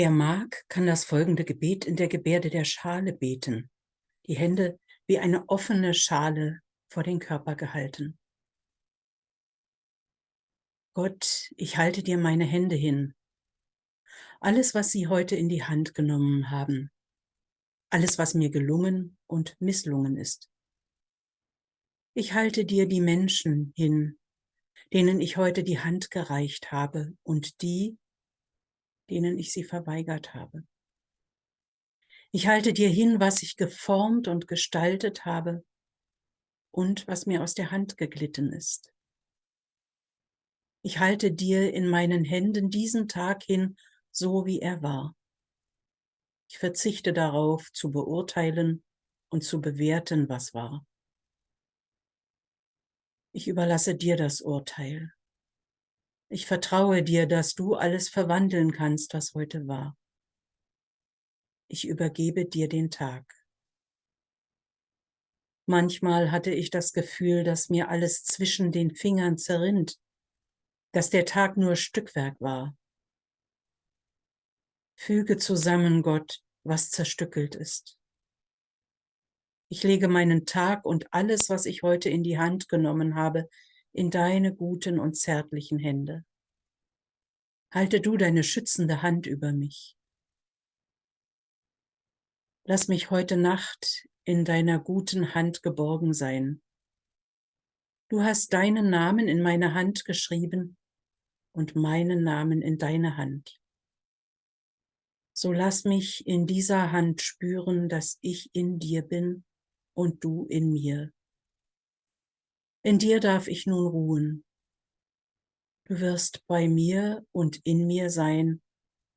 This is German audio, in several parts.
Wer mag, kann das folgende Gebet in der Gebärde der Schale beten. Die Hände wie eine offene Schale vor den Körper gehalten. Gott, ich halte dir meine Hände hin. Alles, was Sie heute in die Hand genommen haben. Alles, was mir gelungen und misslungen ist. Ich halte dir die Menschen hin, denen ich heute die Hand gereicht habe und die, denen ich sie verweigert habe. Ich halte dir hin, was ich geformt und gestaltet habe und was mir aus der Hand geglitten ist. Ich halte dir in meinen Händen diesen Tag hin, so wie er war. Ich verzichte darauf, zu beurteilen und zu bewerten, was war. Ich überlasse dir das Urteil. Ich vertraue dir, dass du alles verwandeln kannst, was heute war. Ich übergebe dir den Tag. Manchmal hatte ich das Gefühl, dass mir alles zwischen den Fingern zerrinnt, dass der Tag nur Stückwerk war. Füge zusammen, Gott, was zerstückelt ist. Ich lege meinen Tag und alles, was ich heute in die Hand genommen habe, in deine guten und zärtlichen Hände. Halte du deine schützende Hand über mich. Lass mich heute Nacht in deiner guten Hand geborgen sein. Du hast deinen Namen in meine Hand geschrieben und meinen Namen in deine Hand. So lass mich in dieser Hand spüren, dass ich in dir bin und du in mir. In dir darf ich nun ruhen. Du wirst bei mir und in mir sein,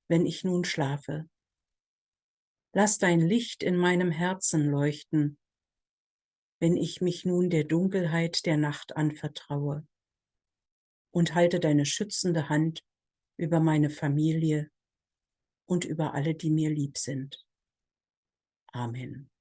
wenn ich nun schlafe. Lass dein Licht in meinem Herzen leuchten, wenn ich mich nun der Dunkelheit der Nacht anvertraue. Und halte deine schützende Hand über meine Familie und über alle, die mir lieb sind. Amen.